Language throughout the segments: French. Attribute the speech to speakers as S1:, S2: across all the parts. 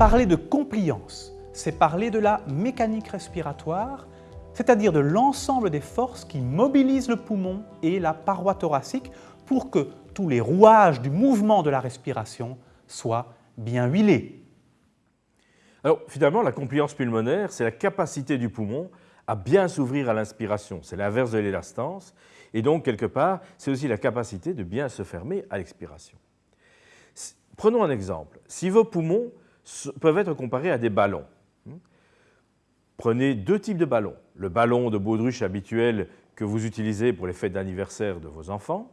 S1: Parler de compliance, c'est parler de la mécanique respiratoire, c'est-à-dire de l'ensemble des forces qui mobilisent le poumon et la paroi thoracique pour que tous les rouages du mouvement de la respiration soient bien huilés.
S2: Alors finalement, la compliance pulmonaire, c'est la capacité du poumon à bien s'ouvrir à l'inspiration. C'est l'inverse de l'élastance. Et donc, quelque part, c'est aussi la capacité de bien se fermer à l'expiration. Prenons un exemple. Si vos poumons peuvent être comparés à des ballons, hmm, prenez deux types de ballons. Le ballon de baudruche habituel que vous utilisez pour les fêtes d'anniversaire de vos enfants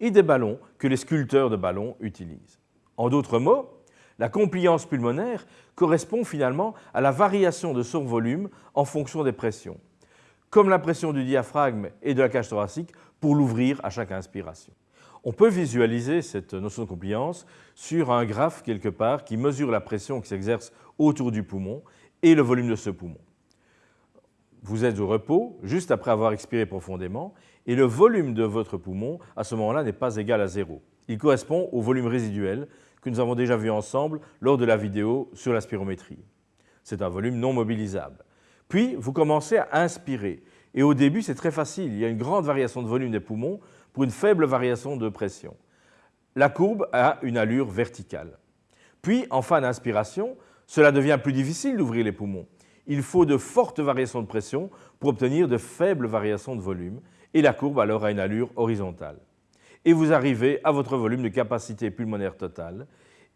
S2: et des ballons que les sculpteurs de ballons utilisent. En d'autres mots, la compliance pulmonaire correspond finalement à la variation de son volume en fonction des pressions, comme la pression du diaphragme et de la cage thoracique pour l'ouvrir à chaque inspiration. On peut visualiser cette notion de compliance sur un graphe quelque part qui mesure la pression qui s'exerce autour du poumon et le volume de ce poumon. Vous êtes au repos, juste après avoir expiré profondément, et le volume de votre poumon, à ce moment-là, n'est pas égal à zéro. Il correspond au volume résiduel que nous avons déjà vu ensemble lors de la vidéo sur la spirométrie. C'est un volume non mobilisable. Puis, vous commencez à inspirer. Et au début, c'est très facile. Il y a une grande variation de volume des poumons pour une faible variation de pression. La courbe a une allure verticale. Puis, en fin d'inspiration, cela devient plus difficile d'ouvrir les poumons. Il faut de fortes variations de pression pour obtenir de faibles variations de volume, et la courbe alors a une allure horizontale et vous arrivez à votre volume de capacité pulmonaire totale.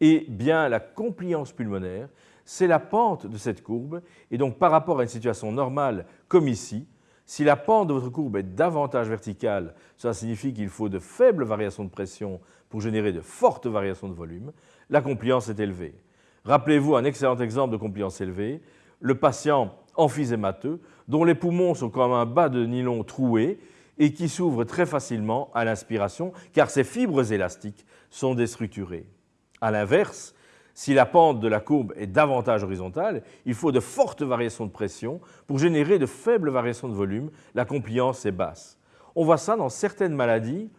S2: Et bien la compliance pulmonaire, c'est la pente de cette courbe. Et donc par rapport à une situation normale comme ici, si la pente de votre courbe est davantage verticale, cela signifie qu'il faut de faibles variations de pression pour générer de fortes variations de volume. La compliance est élevée. Rappelez-vous un excellent exemple de compliance élevée, le patient emphysémateux dont les poumons sont comme un bas de nylon troué et qui s'ouvre très facilement à l'inspiration car ses fibres élastiques sont déstructurées. A l'inverse, si la pente de la courbe est davantage horizontale, il faut de fortes variations de pression pour générer de faibles variations de volume, la compliance est basse. On voit ça dans certaines maladies,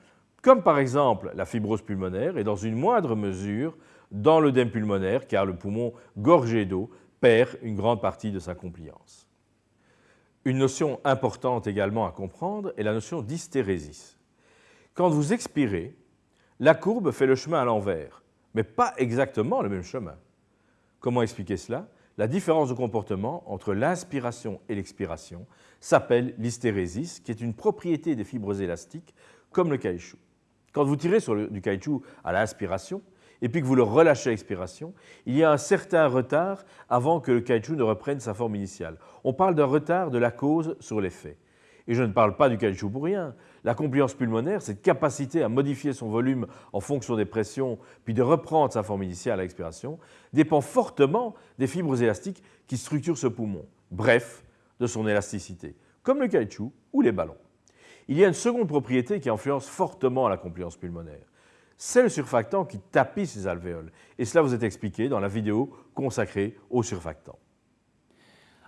S2: comme par exemple la fibrose pulmonaire et dans une moindre mesure dans l'œdème pulmonaire, car le poumon gorgé d'eau perd une grande partie de sa compliance. Une notion importante également à comprendre est la notion d'hystérésis. Quand vous expirez, la courbe fait le chemin à l'envers, mais pas exactement le même chemin. Comment expliquer cela? La différence de comportement entre l'inspiration et l'expiration s'appelle l'hystérésis, qui est une propriété des fibres élastiques, comme le caoutchouc. Quand vous tirez sur du caoutchouc à l'inspiration, et puis que vous le relâchez à l'expiration, il y a un certain retard avant que le caoutchouc ne reprenne sa forme initiale. On parle d'un retard de la cause sur l'effet. Et je ne parle pas du caoutchouc pour rien. La compliance pulmonaire, cette capacité à modifier son volume en fonction des pressions, puis de reprendre sa forme initiale à l'expiration, dépend fortement des fibres élastiques qui structurent ce poumon, bref, de son élasticité, comme le caoutchouc ou les ballons. Il y a une seconde propriété qui influence fortement la compliance pulmonaire c'est le surfactant qui tapisse les alvéoles. Et cela vous est expliqué dans la vidéo consacrée au surfactant.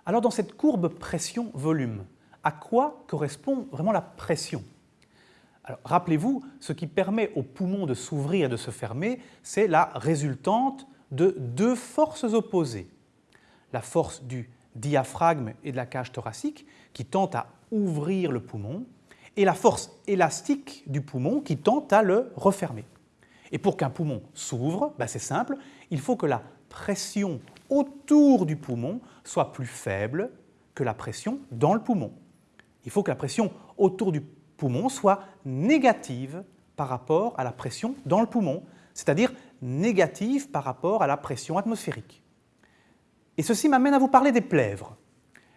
S1: Alors dans cette courbe pression-volume, à quoi correspond vraiment la pression Rappelez-vous, ce qui permet aux poumons de s'ouvrir et de se fermer, c'est la résultante de deux forces opposées. La force du diaphragme et de la cage thoracique qui tente à ouvrir le poumon et la force élastique du poumon qui tente à le refermer. Et pour qu'un poumon s'ouvre, ben c'est simple, il faut que la pression autour du poumon soit plus faible que la pression dans le poumon. Il faut que la pression autour du poumon soit négative par rapport à la pression dans le poumon, c'est-à-dire négative par rapport à la pression atmosphérique. Et ceci m'amène à vous parler des plèvres.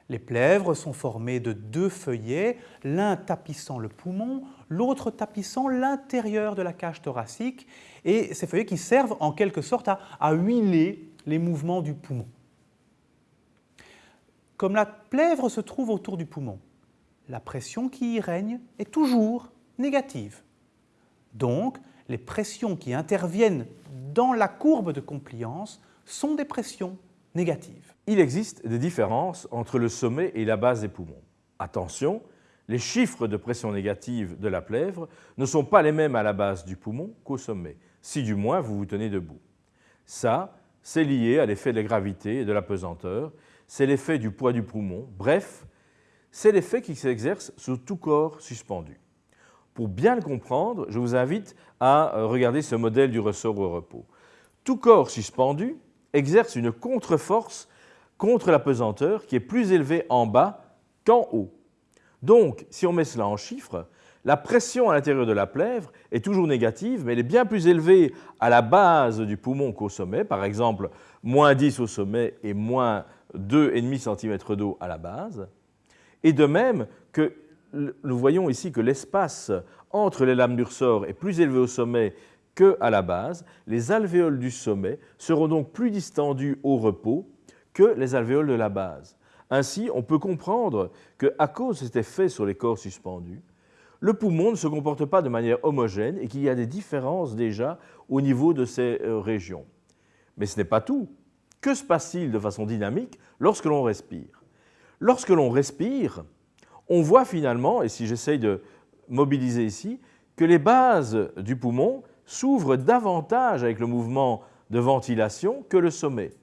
S1: Les plèvres sont formées de deux feuillets, l'un tapissant le poumon, l'autre tapissant l'intérieur de la cage thoracique, et ces feuillets qui servent en quelque sorte à, huiler les mouvements du poumon. Comme la plèvre se trouve autour du poumon, la pression qui y règne est toujours négative. Donc, les pressions qui interviennent dans la courbe de compliance sont des pressions négatives.
S2: Il existe des différences entre le sommet et la base des poumons. Attention, les chiffres de pression négative de la plèvre ne sont pas les mêmes à la base du poumon qu'au sommet, si du moins vous vous tenez debout. Ça, c'est lié à l'effet de la gravité et de la pesanteur, c'est l'effet du poids du poumon, bref, c'est l'effet qui s'exerce sur tout corps suspendu. Pour bien le comprendre, je vous invite à euh, regarder ce modèle du ressort au repos. Tout corps suspendu exerce une contre-force contre la pesanteur qui est plus élevée en bas qu'en haut. Donc, si on met cela en chiffres, la pression à l'intérieur de la plèvre est toujours négative, mais elle est bien plus élevée à la base du poumon qu'au sommet, par exemple moins 10 au sommet et moins 2,5 cm d'eau à la base. Et de même que nous voyons ici que l'espace entre les lames du ressort est plus élevé au sommet qu'à la base, les alvéoles du sommet seront donc plus distendus au repos que les alvéoles de la base. Ainsi, on peut comprendre qu'à cause de cet effet sur les corps suspendus, le poumon ne se comporte pas de manière homogène et qu'il y a des différences déjà au niveau de ces euh, régions. Mais ce n'est pas tout. Que se passe-t-il de façon dynamique lorsque l'on respire? Lorsque l'on respire, on voit finalement, et si j'essaye de mobiliser ici, que les bases du poumon s'ouvrent davantage avec le mouvement de ventilation que le sommet.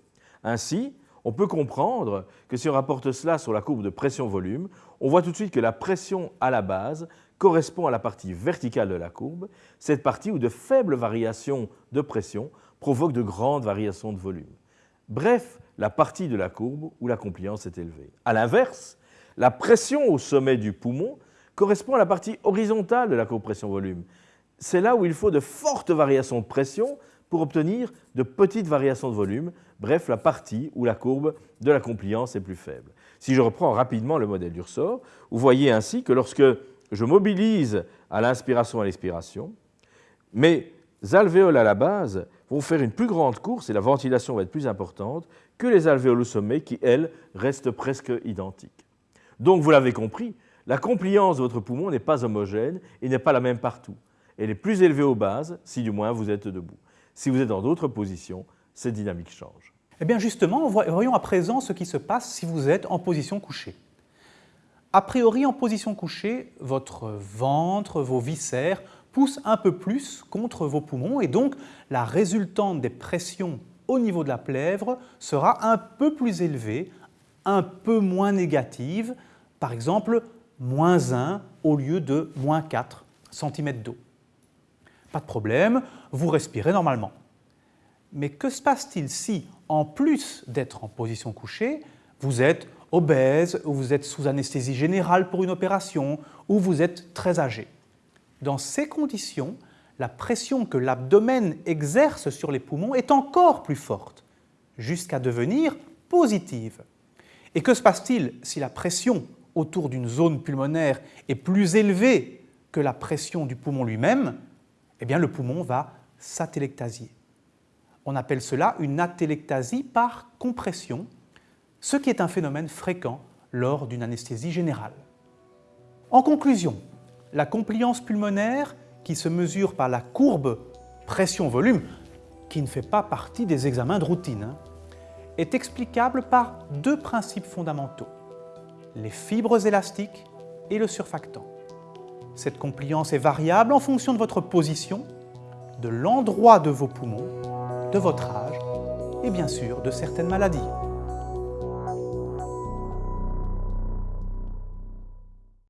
S2: Ainsi, on peut comprendre que si on rapporte cela sur la courbe de pression-volume, on voit tout de suite que la pression à la base correspond à la partie verticale de la courbe, cette partie où de faibles variations de pression provoquent de grandes variations de volume. Bref, la partie de la courbe où la compliance est élevée. A l'inverse, la pression au sommet du poumon correspond à la partie horizontale de la courbe pression-volume. C'est là où il faut de fortes variations de pression pour obtenir de petites variations de volume, bref, la partie où la courbe de la compliance est plus faible. Si je reprends rapidement le modèle du ressort, vous voyez ainsi que lorsque je mobilise à l'inspiration et à l'expiration, mes alvéoles à la base vont faire une plus grande course et la ventilation va être plus importante que les alvéoles au sommet qui, elles, restent presque identiques. Donc, vous l'avez compris, la compliance de votre poumon n'est pas homogène et n'est pas la même partout. Elle est plus élevée aux bases, si du moins vous êtes debout. Si vous êtes dans d'autres positions, cette dynamique change.
S1: Eh bien justement, voyons à présent ce qui se passe si vous êtes en position couchée. A priori, en position couchée, votre ventre, vos viscères poussent un peu plus contre vos poumons et donc la résultante des pressions au niveau de la plèvre sera un peu plus élevée, un peu moins négative, par exemple moins 1 au lieu de moins 4 cm d'eau. Pas de problème, vous respirez normalement. Mais que se passe-t-il si, en plus d'être en position couchée, vous êtes obèse, ou vous êtes sous anesthésie générale pour une opération, ou vous êtes très âgé? Dans ces conditions, la pression que l'abdomen exerce sur les poumons est encore plus forte, jusqu'à devenir positive. Et que se passe-t-il si la pression autour d'une zone pulmonaire est plus élevée que la pression du poumon lui-même? Eh bien, le poumon va s'atélectasier. On appelle cela une atélectasie par compression, ce qui est un phénomène fréquent lors d'une anesthésie générale. En conclusion, la compliance pulmonaire, qui se mesure par la courbe pression-volume, qui ne fait pas partie des examens de routine, hein, est explicable par deux principes fondamentaux, les fibres élastiques et le surfactant. Cette compliance est variable en fonction de votre position, de l'endroit de vos poumons de votre âge et bien sûr de certaines maladies.